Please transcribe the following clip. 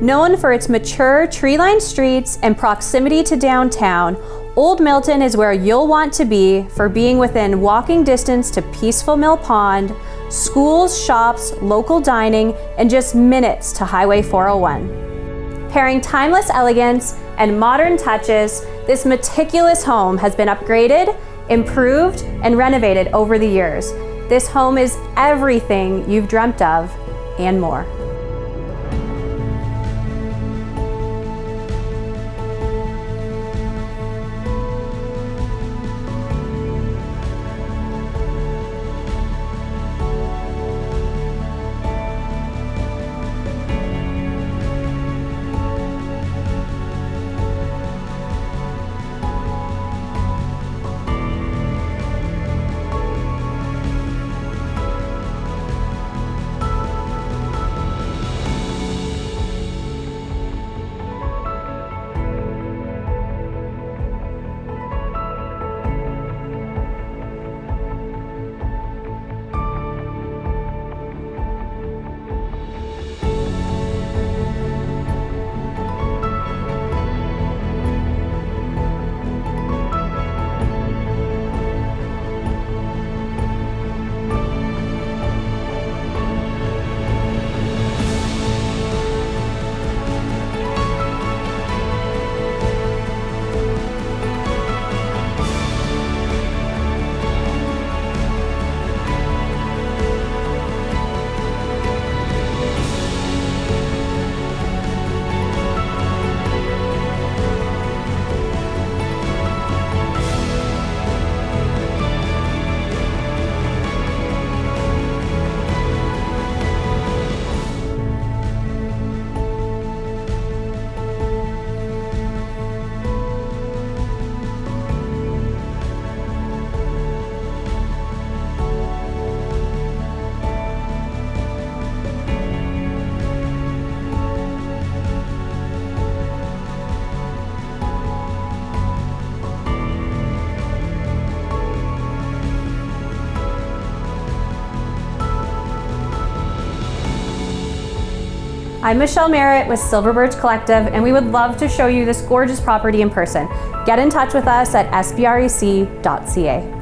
Known for its mature tree-lined streets and proximity to downtown, Old Milton is where you'll want to be for being within walking distance to peaceful Mill Pond, schools, shops, local dining, and just minutes to Highway 401. Pairing timeless elegance and modern touches, this meticulous home has been upgraded, improved, and renovated over the years. This home is everything you've dreamt of and more. I'm Michelle Merritt with Silver Birch Collective, and we would love to show you this gorgeous property in person. Get in touch with us at sbrec.ca.